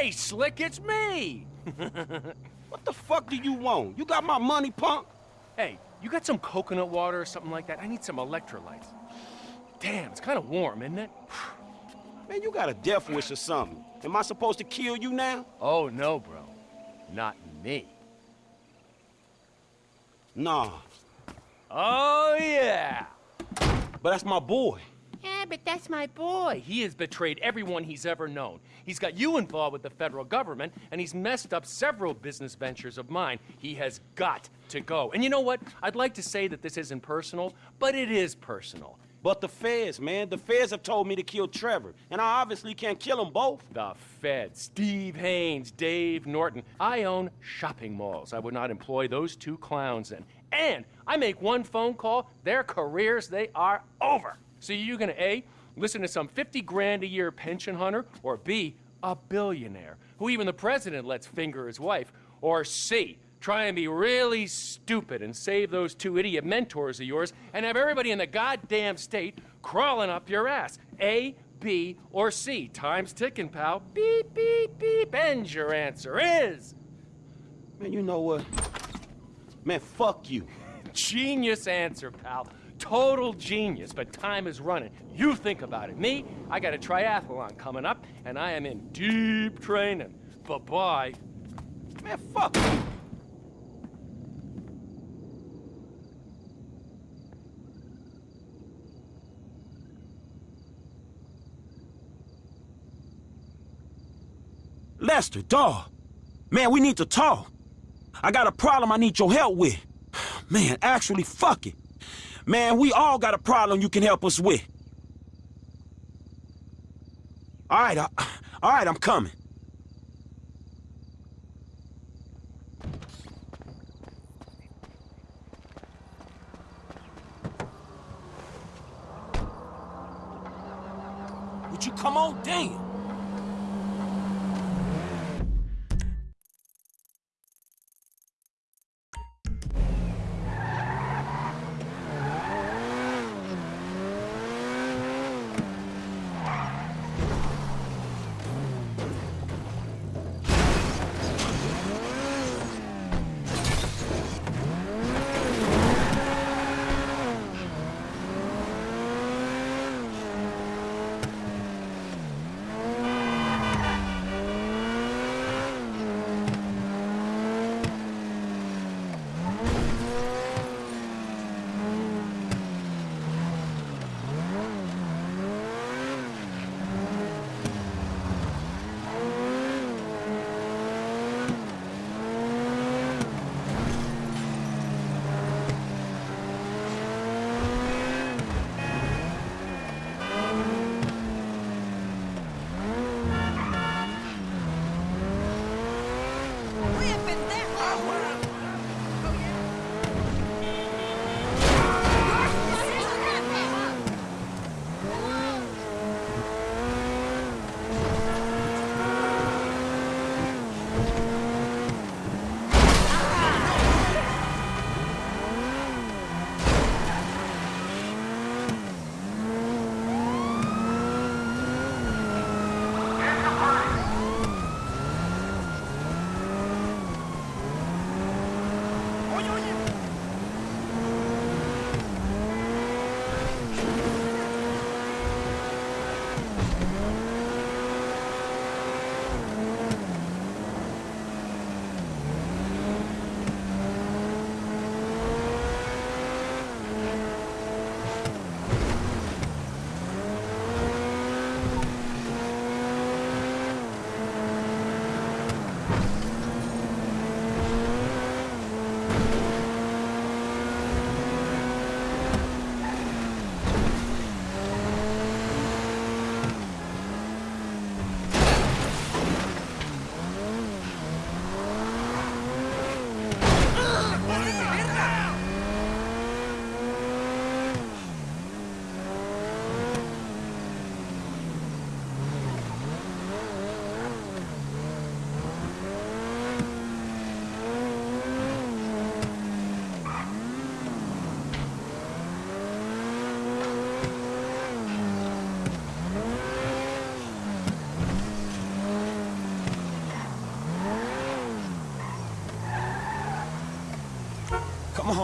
Hey, Slick, it's me! what the fuck do you want? You got my money, punk? Hey, you got some coconut water or something like that? I need some electrolytes. Damn, it's kind of warm, isn't it? Man, you got a death wish or something. Am I supposed to kill you now? Oh, no, bro. Not me. Nah. Oh, yeah! But that's my boy. Yeah, but that's my boy. He has betrayed everyone he's ever known. He's got you involved with the federal government, and he's messed up several business ventures of mine. He has got to go. And you know what? I'd like to say that this isn't personal, but it is personal. But the feds, man, the feds have told me to kill Trevor, and I obviously can't kill them both. The feds, Steve Haines, Dave Norton. I own shopping malls. I would not employ those two clowns in. And I make one phone call, their careers, they are over. So you're gonna A, listen to some 50 grand a year pension hunter, or B, a billionaire, who even the president lets finger his wife, or C, try and be really stupid and save those two idiot mentors of yours and have everybody in the goddamn state crawling up your ass. A, B, or C. Time's ticking, pal. Beep, beep, beep. And your answer is. Man, you know what? Man, fuck you. Genius answer, pal. Total genius, but time is running. You think about it. Me, I got a triathlon coming up, and I am in deep training. Bye-bye. Man, fuck. Lester, dawg. Man, we need to talk. I got a problem I need your help with. Man, actually, fuck it. Man, we all got a problem you can help us with. All right, uh, all right, I'm coming. Would you come on? Damn.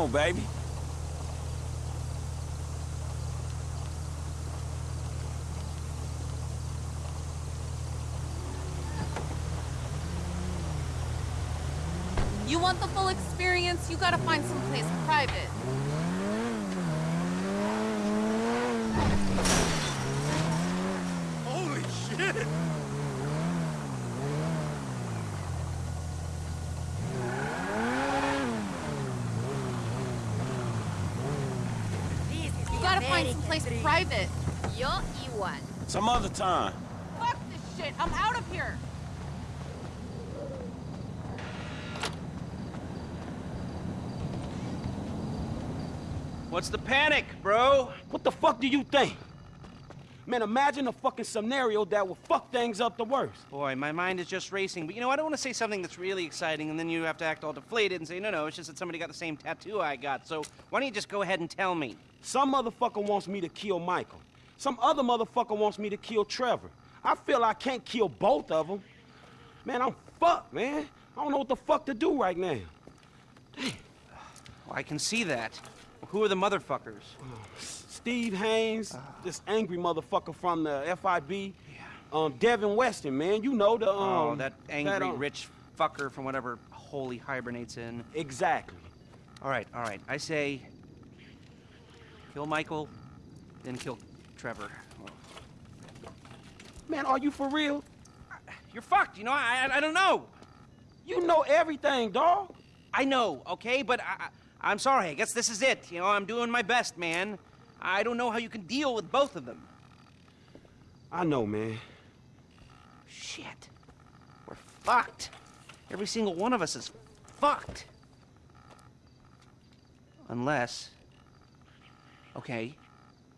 On, baby. You want the full experience, you gotta find someplace private. Holy shit! You gotta find someplace private. Yo igual. Some other time. Fuck this shit, I'm out of here. What's the panic, bro? What the fuck do you think? Man, imagine a fucking scenario that would fuck things up the worst. Boy, my mind is just racing. But you know, I don't want to say something that's really exciting and then you have to act all deflated and say, no, no, it's just that somebody got the same tattoo I got. So why don't you just go ahead and tell me? Some motherfucker wants me to kill Michael. Some other motherfucker wants me to kill Trevor. I feel I can't kill both of them. Man, I'm fucked, man. I don't know what the fuck to do right now. Well, I can see that. Who are the motherfuckers? Oh, Steve Haines, this angry motherfucker from the FIB. Yeah. Um, Devin Weston, man. You know the, um... oh, that angry um, rich fucker from whatever hole he hibernates in. Exactly. All right, all right. I say kill Michael, then kill Trevor. Man, are you for real? You're fucked, you know? I, I, I don't know. You know everything, dog. I know, okay? But I, I, I'm sorry. I guess this is it. You know, I'm doing my best, man. I don't know how you can deal with both of them. I know, man. Shit. We're fucked. Every single one of us is fucked. Unless. Okay,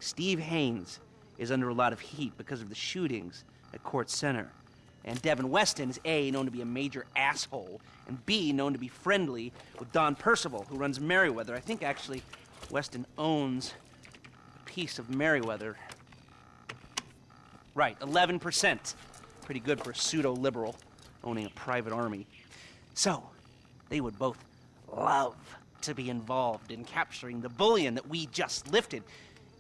Steve Haines is under a lot of heat because of the shootings at Kortz Center. And Devin Weston is A, known to be a major asshole, and B, known to be friendly with Don Percival, who runs Merryweather. I think actually Weston owns piece of Merryweather. Right, 11%. Pretty good for a pseudo liberal owning a private army. So, they would both love to be involved in capturing the bullion that we just lifted.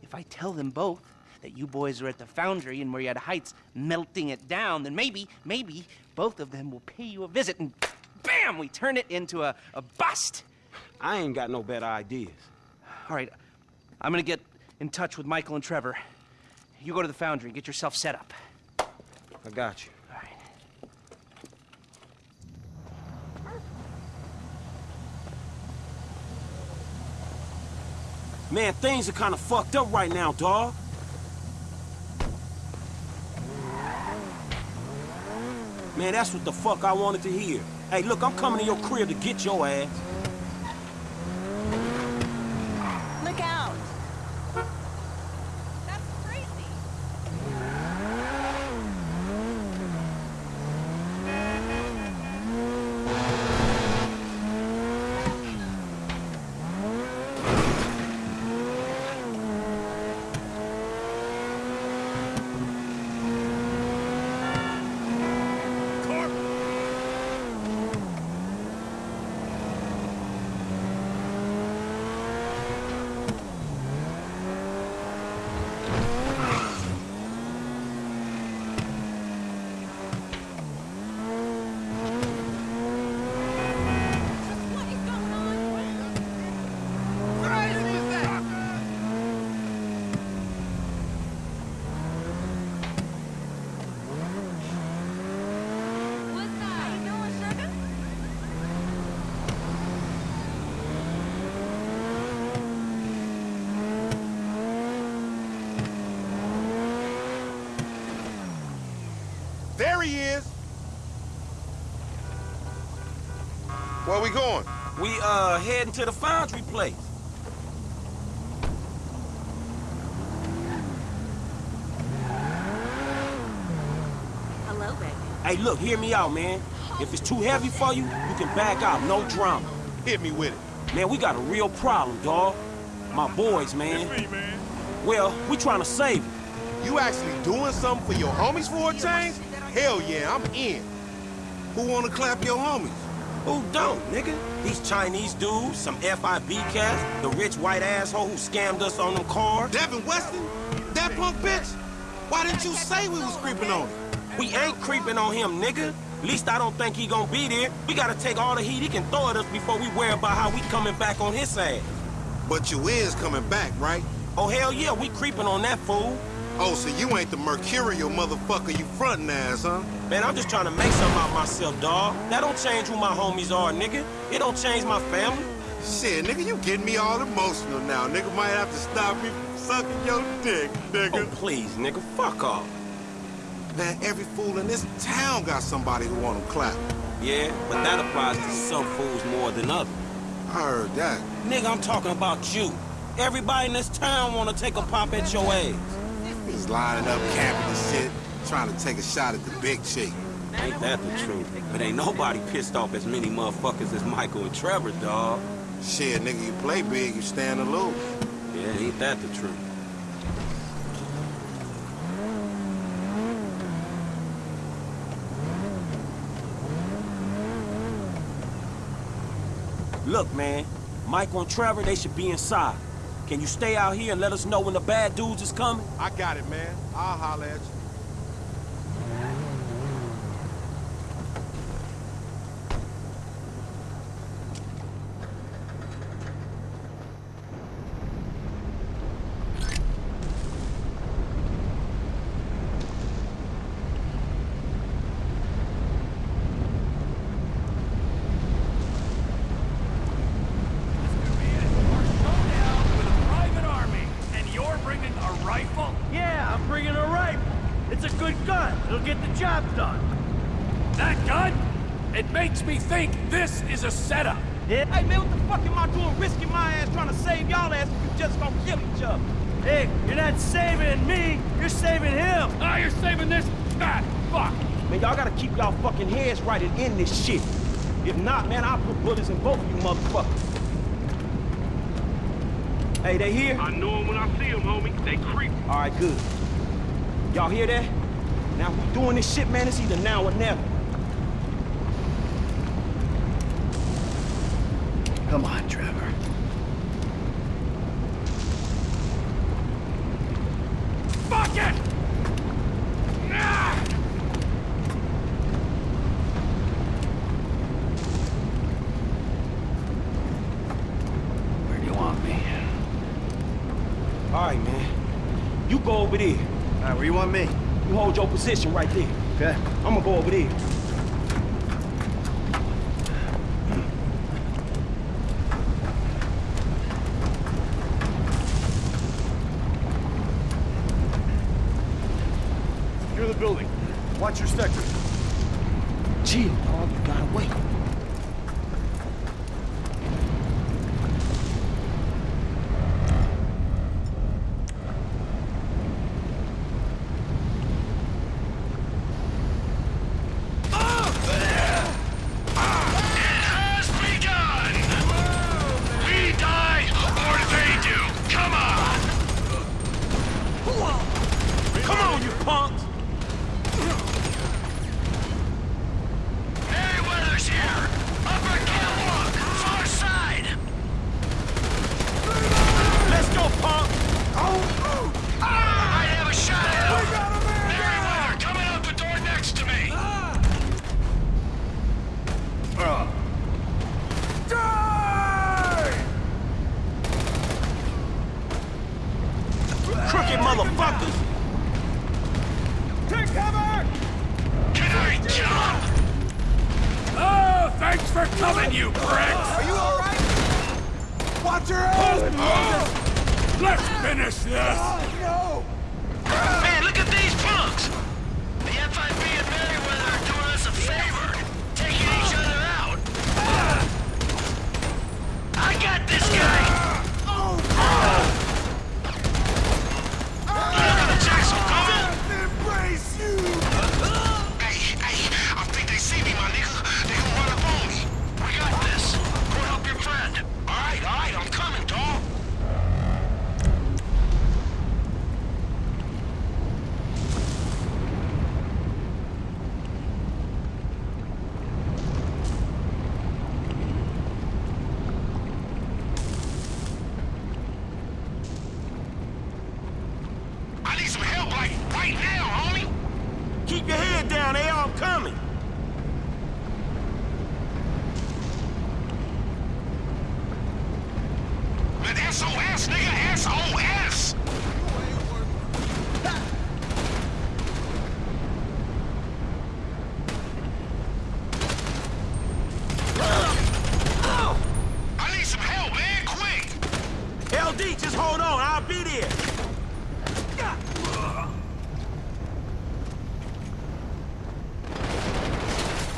If I tell them both that you boys are at the foundry in Murrieta Heights melting it down, then maybe, maybe both of them will pay you a visit and bam, we turn it into a, a bust. I ain't got no better ideas. All right, I'm gonna get in touch with Michael and Trevor. You go to the foundry, and get yourself set up. I got you. All right. Man, things are kind of fucked up right now, dog. Man, that's what the fuck I wanted to hear. Hey, look, I'm coming to your crib to get your ass. Look out. That's crazy. What is going on? What's that? How you doing, sugar? There he is. Where we going? We, uh, heading to the foundry place. Hello, baby. Hey, look, hear me out, man. If it's too heavy for you, you can back out, no drama. Hit me with it. Man, we got a real problem, dawg. My boys, man. man. Well, we trying to save them. You actually doing something for your homies for a change? Hell yeah, I'm in. Who wanna clap your homies? Who don't, nigga? These Chinese dudes, some FIB cats, the rich white asshole who scammed us on them cars. Devin Weston? That punk bitch? Why didn't you say we was creeping on him? We ain't creeping on him, nigga. Least I don't think he gonna be there. We gotta take all the heat he can throw at us before we worry about how we coming back on his ass. But you is coming back, right? Oh, hell yeah, we creeping on that fool. Oh, so you ain't the mercurial motherfucker you frontin' as, huh? Man, I'm just trying to make something out myself, dawg. That don't change who my homies are, nigga. It don't change my family. Shit, nigga, you getting me all emotional now. Nigga might have to stop me from sucking your dick, nigga. Oh, please, nigga, fuck off. Man, every fool in this town got somebody who want him clapped. Yeah, but that applies to some fools more than others. I heard that. Nigga, I'm talking about you. Everybody in this town wanna take a pop at your ass. He's lining up, camping and shit, trying to take a shot at the big chick. Ain't that the truth? But ain't nobody pissed off as many motherfuckers as Michael and Trevor, dawg. Shit, nigga, you play big, you stand aloof. Yeah, ain't that the truth? Look, man, Michael and Trevor, they should be inside. Can you stay out here and let us know when the bad dudes is coming? I got it, man. I'll holler at you. Yeah, I'm bringing a rifle. It's a good gun. It'll get the job done. That gun? It makes me think this is a setup. Yeah. Hey, man, what the fuck am I doing risking my ass trying to save y'all ass if you just gonna kill each other? Hey, you're not saving me. You're saving him. Ah, you're saving this? Ah, fuck. Man, y'all gotta keep y'all fucking heads right and end this shit. If not, man, I'll put bullets in both of you motherfuckers. Hey, they here? I know 'em when I see 'em, homie. They creep. All right, good. Y'all hear that? Now, if we doing this shit, man, it's either now or never. Come on, Trevor. Fuck it! Ah! Where do you want me? All right, man. You go over there. All right, where you want me? You hold your position right there. Okay. I'm gonna go over there. Secure the building. Watch your sector. Chill, dog. You gotta wait. has begun! We die, or they do. Come on! Come on, you punks! Merryweather's here! Upper catwalk, far side! Let's go, punk! I have a shot at him! Merryweather, coming out the door next to me! Crooked motherfuckers! Can I jump? Oh, thanks for coming, you pricks! Are you alright? Watch your ass! Oh, let's finish this! Man, look at these punks! The FIB and Merryweather are doing us a favor, taking each other out. I got this guy! Look at the Jackson Gold! Embrace you! Hey, hey, I think they see me, my nigga. They gonna run up on me. We got this. Go help your friend. All right, all right, I'm coming, dawg.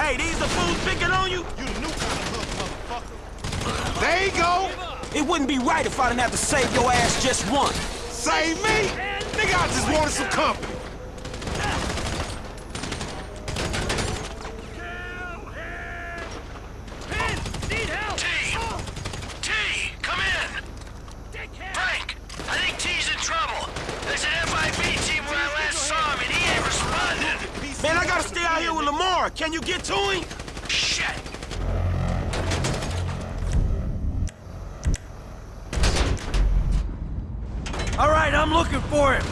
Hey, these the fools picking on you? You the new kind of hook, motherfucker. There you go. It wouldn't be right if I didn't have to save your ass just once. Save me? Nigga, I just wanted some company. T, come in. Frank, I think T's in trouble. There's an FIB team where I last saw him, and he ain't responding. Man, I gotta stay out here with Lamar. Can you get to him? Shit. All right, I'm looking for him.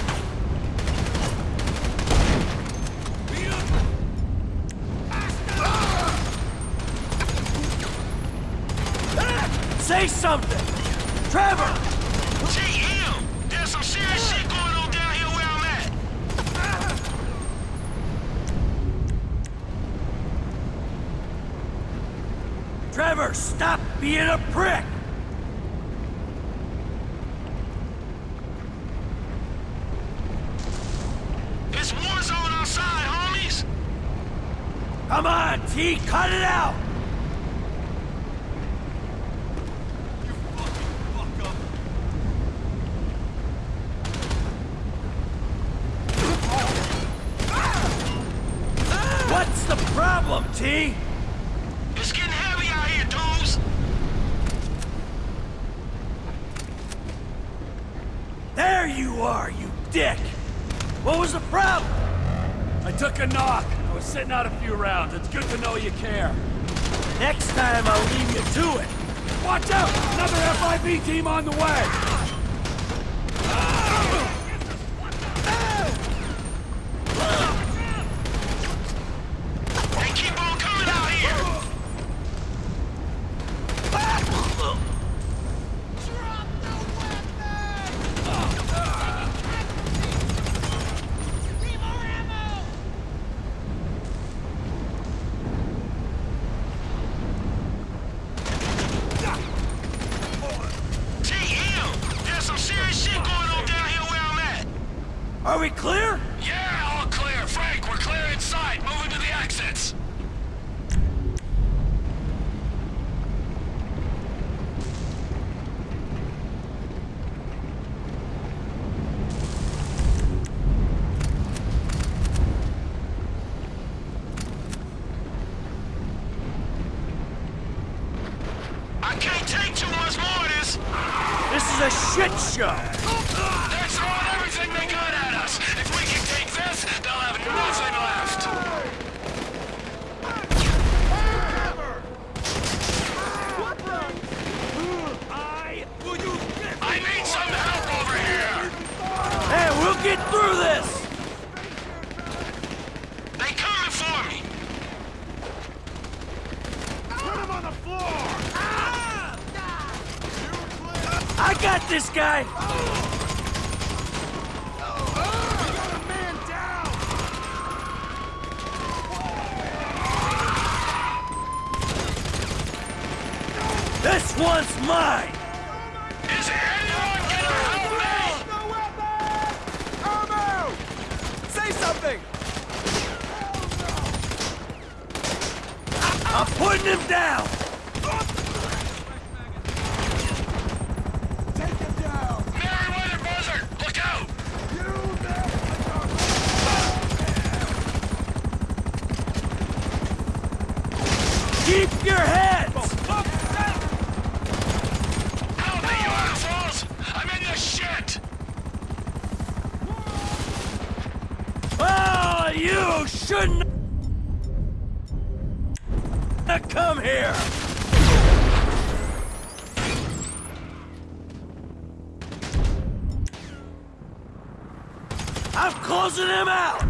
Say something! Trevor! T, him. There's some serious shit going on down here where I'm at. Trevor, stop being a prick! It's war zone outside, homies. Come on, T, cut it out! What's the problem, T? It's getting heavy out here, dudes. There you are, you dick! What was the problem? I took a knock. I was sitting out a few rounds. It's good to know you care. Next time I'll leave you to it. Watch out! Another FIB team on the way! I'm closing him out!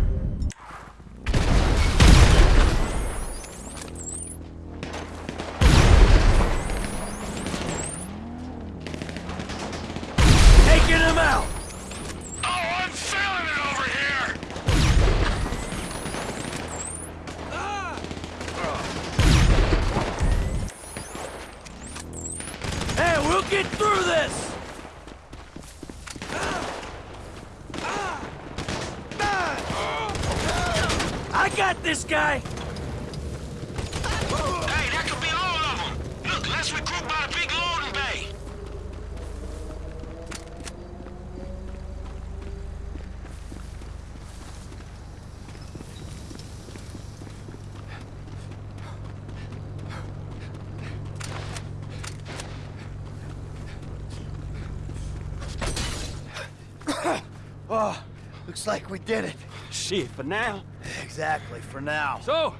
Taking him out! Oh, I'm feeling it over here! Ah! Hey, we'll get through this! guy? Hey, that could be all of them. Look, let's recruit by the big loading bay. Oh, looks like we did it. Shit, for now. Exactly, for now. So,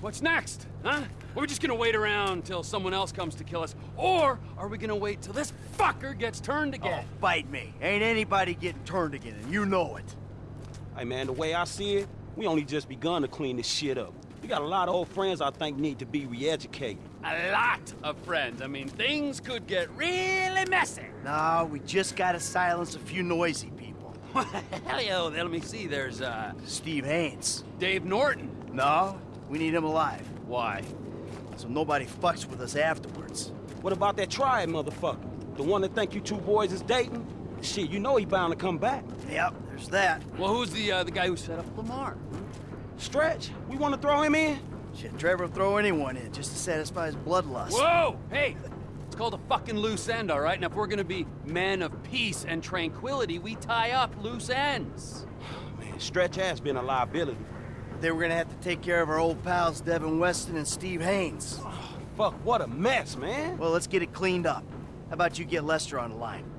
what's next, huh? Are we just gonna wait around till someone else comes to kill us? Or are we gonna wait till this fucker gets turned again? Oh, bite me. Ain't anybody getting turned again, and you know it. Hey, man, the way I see it, we only just begun to clean this shit up. We got a lot of old friends I think need to be re-educated. A lot of friends. I mean, things could get really messy. No, we just gotta silence a few noisy people. Hell yeah, let me see. There's, uh... Steve Haines. Dave Norton. No, we need him alive. Why? So nobody fucks with us afterwards. What about that triad motherfucker? The one that think you two boys is dating? Shit, you know he bound to come back. Yep, there's that. Well, who's the, uh, the guy who set up Lamar? Stretch, we want to throw him in? Shit, Trevor will throw anyone in just to satisfy his bloodlust. Whoa! Hey! It's called a fucking loose end, all right? And if we're gonna be men of peace and tranquility, we tie up loose ends. Man, Stretch has been a liability. They were gonna have to take care of our old pals Devin Weston and Steve Haines. Oh, fuck, what a mess, man. Well, let's get it cleaned up. How about you get Lester on the line?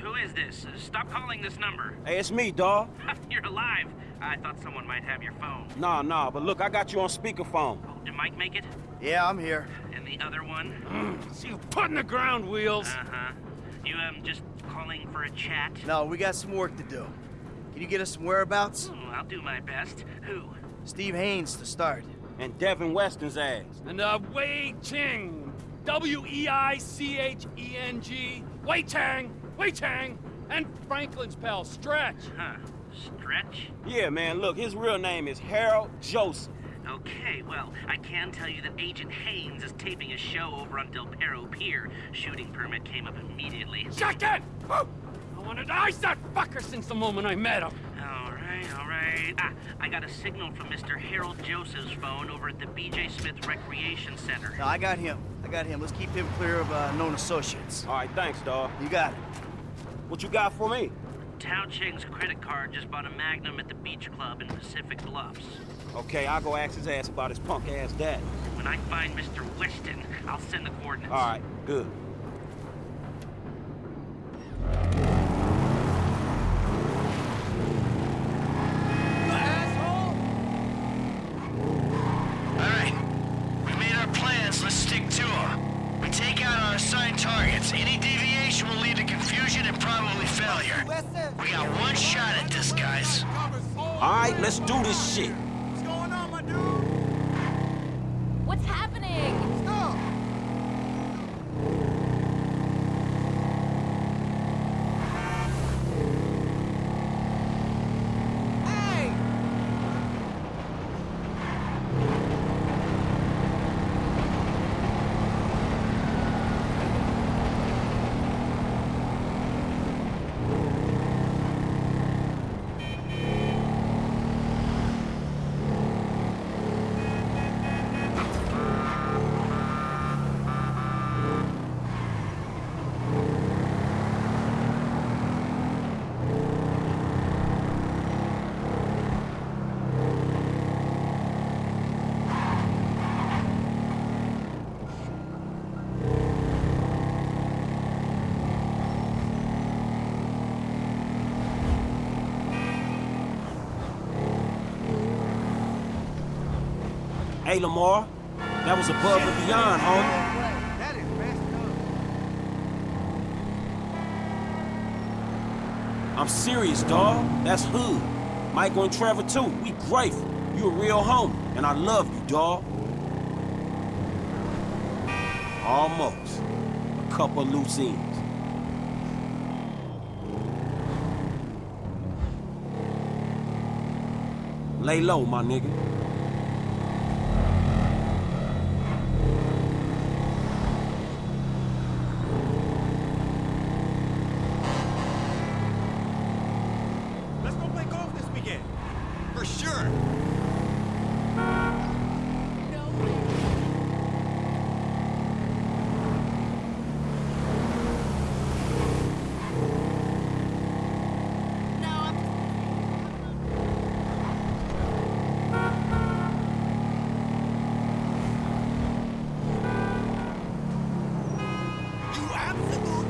Who is this? Uh, Stop calling this number. Hey, it's me, dawg. You're alive. I thought someone might have your phone. Nah, nah, but look, I got you on speakerphone. Oh, did Mike make it? Yeah, I'm here. And the other one? See you putting the ground wheels. Uh-huh. You, um, just calling for a chat? No, we got some work to do. Can you get us some whereabouts? Oh, I'll do my best. Who? Steve Haines to start. And Devin Weston's ass. And, uh, Wei Cheng. W-E-I-C-H-E-N-G. Wei Cheng. Wei Cheng. And Franklin's pal, Stretch. Huh. Stretch? Yeah, man, look, his real name is Harold Joseph. Okay, well, I can tell you that Agent Haines is taping a show over on Del Perro Pier. Shooting permit came up immediately. Shut it! I wanted to ice that fucker since the moment I met him. All right, all right. Ah, I got a signal from Mr. Harold Joseph's phone over at the B.J. Smith Recreation Center. No, I got him. I got him. Let's keep him clear of uh, known associates. All right, thanks, dawg. You got it. What you got for me? Tao Cheng's credit card just bought a Magnum at the beach club in Pacific Bluffs. Okay, I'll go ask his ass about his punk ass dad. When I find Mr. Weston, I'll send the coordinates. All right, good. All right. We made our plans. Let's stick to them. We take out our assigned targets. Any deviation will lead to confusion and probably failure. We got one shot at this, guys. All right, let's do this shit. What's happening? Hey, Lamar, that was above and beyond, homie. I'm serious, dawg. That's hood. Michael and Trevor, too. We grateful. You a real homie, and I love you, dawg. Almost. A couple loose ends. Lay low, my nigga. Let's go play golf this weekend. For sure. You absolutely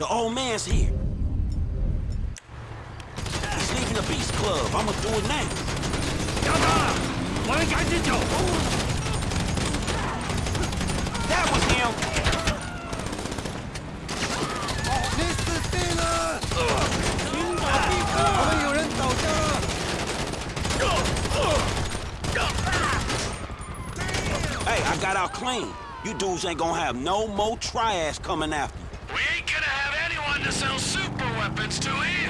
The old man's here. He's leaving the Beast Club. I'ma do it now. That was him. Oh, hey, I got out clean. You dudes ain't gonna have no more triads coming after to sell super weapons to either,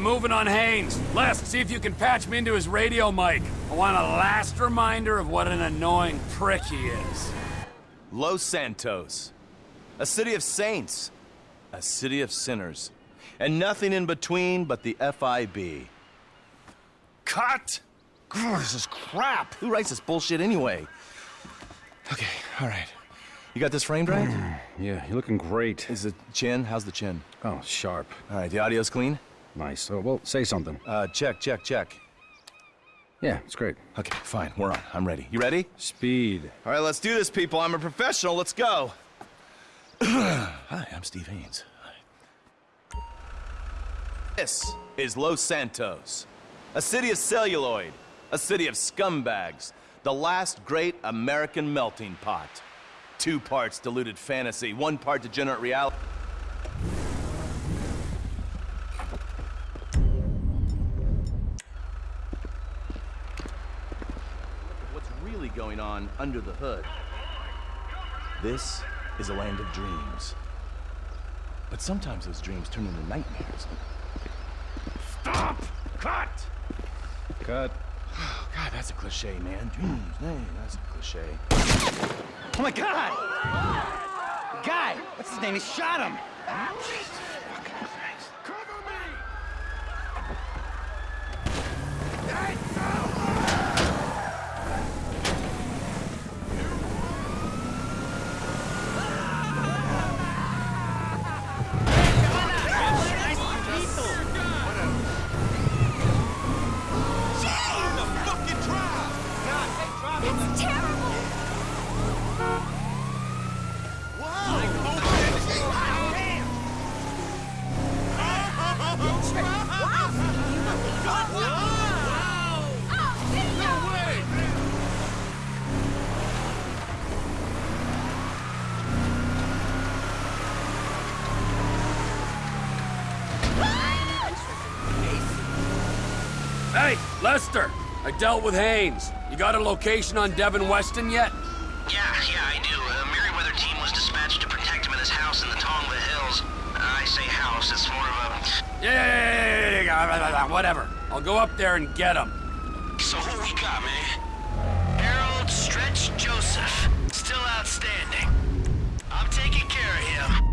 I'm moving on Haines. Les, see if you can patch me into his radio mic. I want a last reminder of what an annoying prick he is. Los Santos. A city of saints. A city of sinners. And nothing in between but the FIB. Cut! Grr, this is crap! Who writes this bullshit anyway? Okay, all right. You got this framed right? Hmm, yeah, you're looking great. Is the chin? How's the chin? Oh, sharp. All right, the audio's clean? Nice. Oh, well, say something. Uh, check, check, check. Yeah, it's great. Okay, fine. We're on. I'm ready. You ready? Speed. All right, let's do this, people. I'm a professional. Let's go. Hi, I'm Steve Haines. Hi. This is Los Santos, a city of celluloid, a city of scumbags, the last great American melting pot. Two parts diluted fantasy, one part degenerate reality. Under the hood? This is a land of dreams. But sometimes those dreams turn into nightmares. Stop! Cut! Cut. Oh, God, that's a cliche, man. Dreams, man, that's a cliche. Oh my god! Guy! What's his name? He shot him! Lester! I dealt with Haines. You got a location on Devin Weston yet? Yeah, yeah, I do. A Merryweather team was dispatched to protect him in his house in the Tongva Hills. I say house, it's more of a... Yeah, yeah, yeah, yeah, yeah, whatever. I'll go up there and get him. So who we got, man? Harold Stretch Joseph. Still outstanding. I'm taking care of him.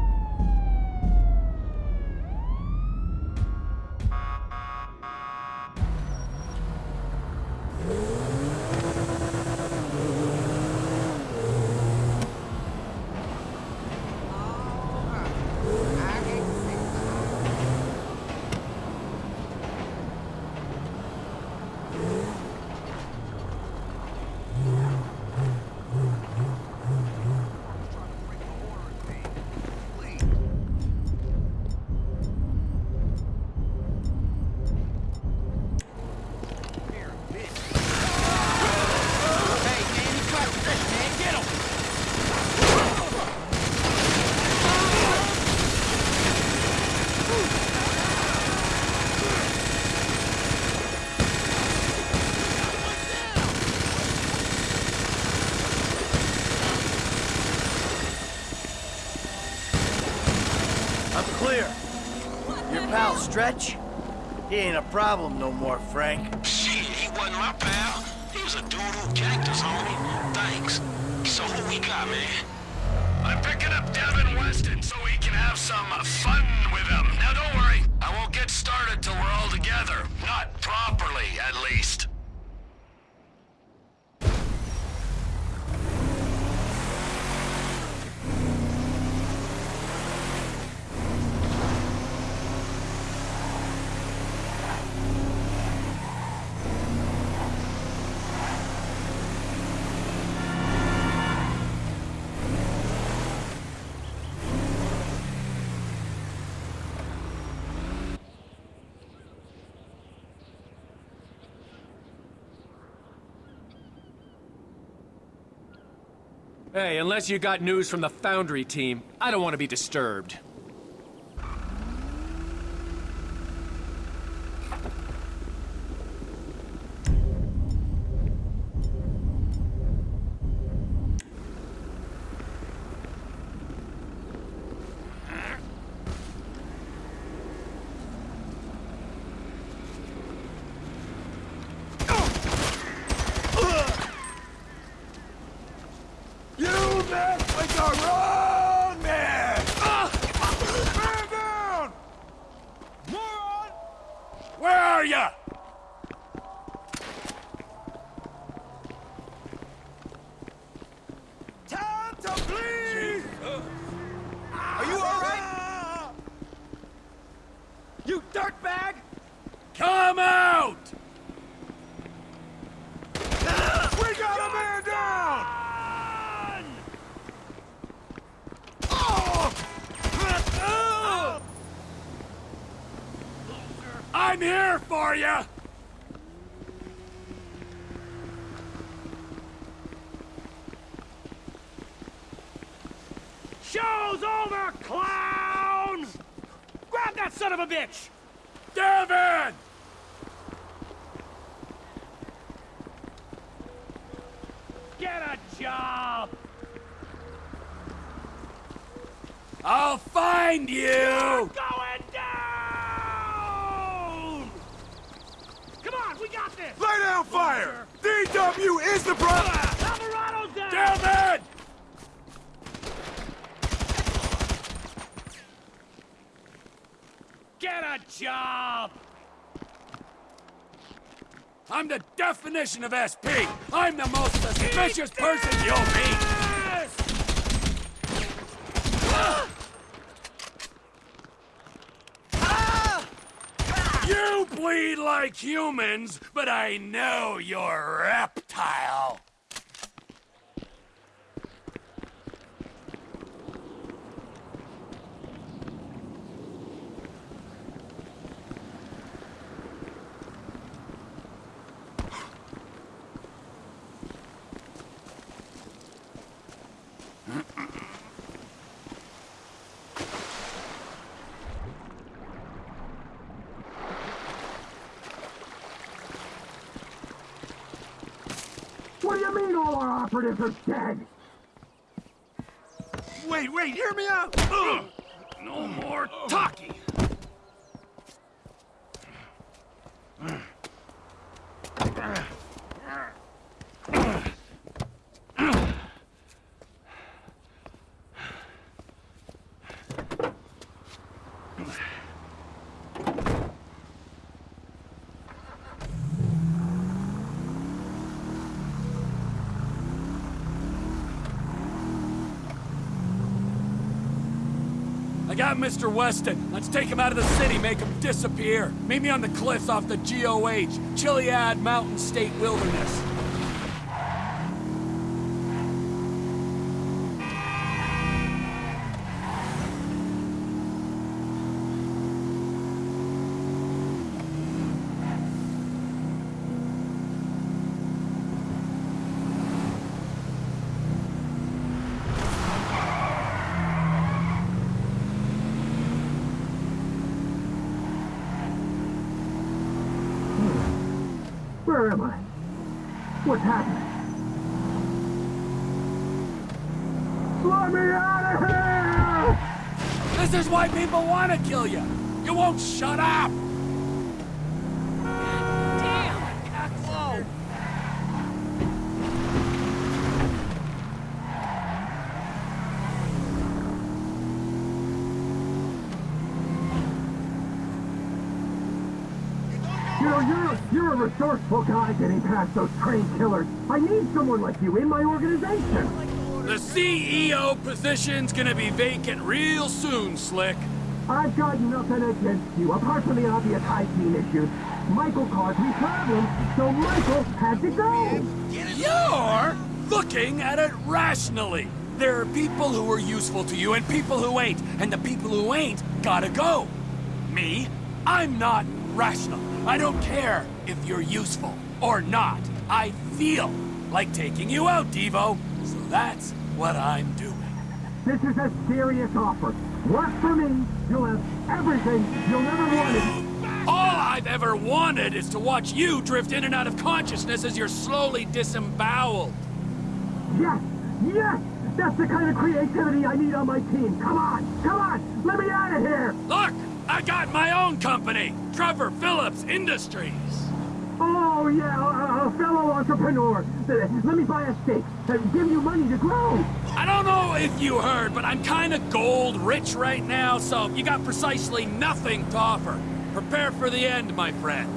I'm clear. Your pal, Stretch? He ain't a problem no more, Frank. Shit, he wasn't my pal. He was a dude who ganked us, homie. Thanks. So who we got, man? I'm picking up Devin Weston so we can have some fun with him. Now don't worry, I won't get started till we're all together. Not properly, at least. Hey, unless you got news from the Foundry team, I don't want to be disturbed. You mess with the wrong man! Man down! Moron! Where are ya? Time to bleed! Are you alright? You dirtbag! Come out! We got a man down! I'm here for you! Show's over, clown! Grab that son of a bitch! Devin! Get a job! I'll find you! You're going down! Come on, we got this! Lay down fire! DW is the problem! Alvarado's down! Damn it! Get a job! I'm the definition of SP! I'm the most suspicious person you'll meet! You bleed like humans, but I know you're reptile. What do you mean all our operatives are dead? Wait, wait, hear me out! No more talking. I got Mr. Weston. Let's take him out of the city, make him disappear. Meet me on the cliffs off the GOH, Chiliad Mountain State Wilderness. Shut up! You're a resourceful guy getting past those trained killers. I need someone like you in my organization. The CEO position's gonna be vacant real soon, Slick. I've got nothing against you, apart from the obvious hygiene issues. Michael caused me problems, so Michael had to go. You're looking at it rationally. There are people who are useful to you and people who ain't, and the people who ain't gotta go. Me? I'm not rational. I don't care if you're useful or not. I feel like taking you out, Devo. So that's what I'm doing. This is a serious offer. Work for me, you'll have everything you'll never wanted. All I've ever wanted is to watch you drift in and out of consciousness as you're slowly disemboweled. Yes, yes! That's the kind of creativity I need on my team. Come on, come on, let me out of here! Look, I got my own company, Trevor Phillips Industries. Oh, yeah, a, a fellow entrepreneur. Uh, Let me buy a stake. Uh, give you money to grow. I don't know if you heard, but I'm kinda gold rich right now, so you got precisely nothing to offer. Prepare for the end, my friend.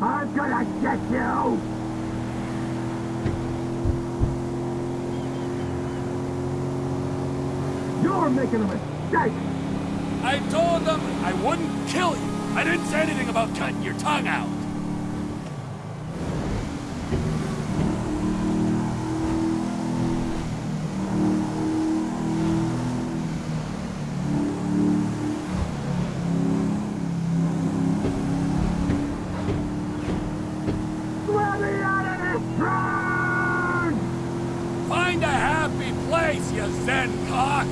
I'm gonna get you! You're making a mistake! I told them I wouldn't kill you. I didn't say anything about cutting your tongue out. Place, you zen cock!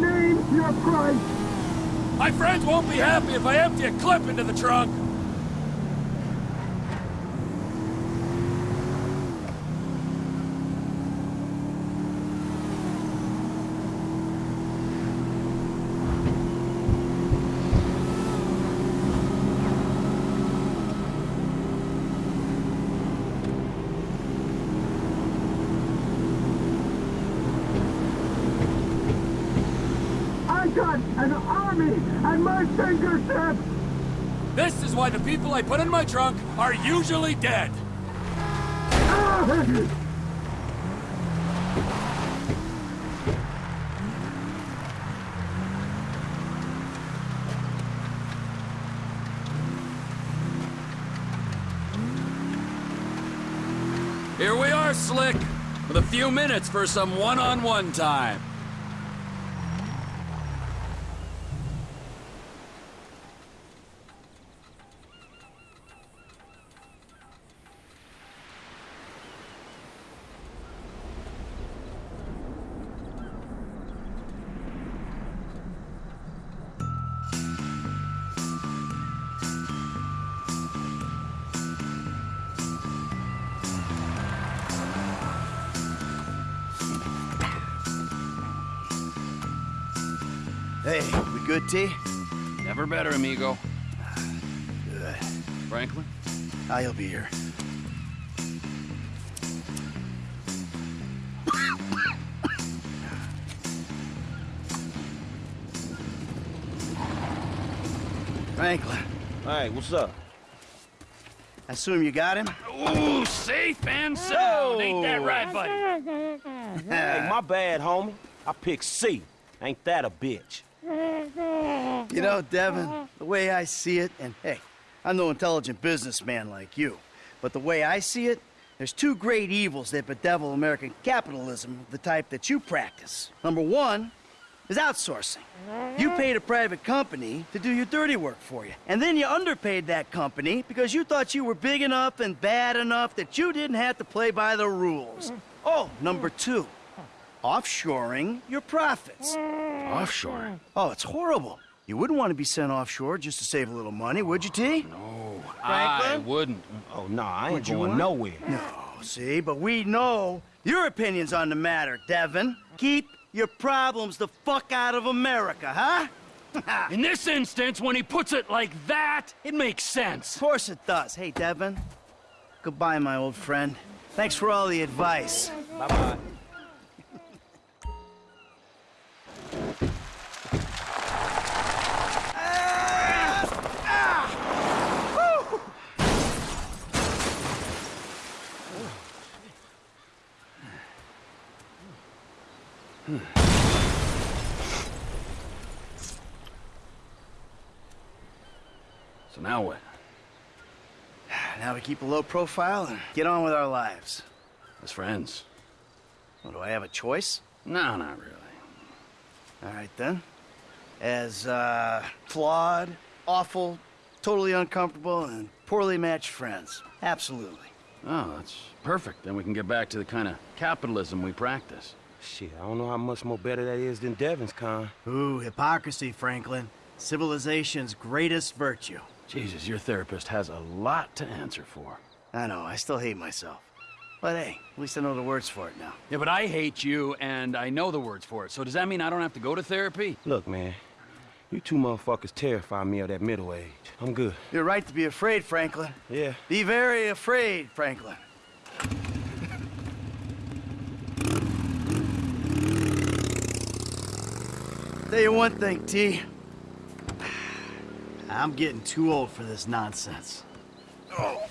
Name your price! My friends won't be happy if I empty a clip into the trunk. I got an army at my fingertips! This is why the people I put in my trunk are usually dead. Here we are, Slick, with a few minutes for some one-on-one time. Better, amigo. Good. Franklin? Ah, he'll be here. Franklin, Hey, what's up? I assume you got him? Ooh, safe and sound. Ain't that right, buddy? Hey, my bad, homie. I picked C. Ain't that a bitch? You know, Devin, the way I see it, and hey, I'm no intelligent businessman like you, but the way I see it, there's two great evils that bedevil American capitalism the type that you practice. Number one is outsourcing. You paid a private company to do your dirty work for you, and then you underpaid that company because you thought you were big enough and bad enough that you didn't have to play by the rules. Oh, number two, offshoring your profits. Offshore? Oh, it's horrible. You wouldn't want to be sent offshore just to save a little money, would you, T? No, I wouldn't. Oh, no, I ain't Would you going want- nowhere. No, see, but we know your opinions on the matter, Devin. Keep your problems the fuck out of America, huh? In this instance, when he puts it like that, it makes sense. Of course it does. Hey, Devin. Goodbye, my old friend. Thanks for all the advice. Bye-bye. So now what? Now we keep a low profile and get on with our lives. As friends? Well, do I have a choice? No, not really. All right, then. As, uh, flawed, awful, totally uncomfortable, and poorly matched friends. Absolutely. Oh, that's perfect. Then we can get back to the kind of capitalism we practice. Shit, I don't know how much more better that is than Devin's con. Ooh, hypocrisy, Franklin. Civilization's greatest virtue. Jesus, your therapist has a lot to answer for. I know, I still hate myself. But hey, at least I know the words for it now. Yeah, but I hate you, and I know the words for it. So does that mean I don't have to go to therapy? Look, man, you two motherfuckers terrify me of that middle age. I'm good. You're right to be afraid, Franklin. Yeah. Be very afraid, Franklin. Tell you one thing, T. I'm getting too old for this nonsense. Oh.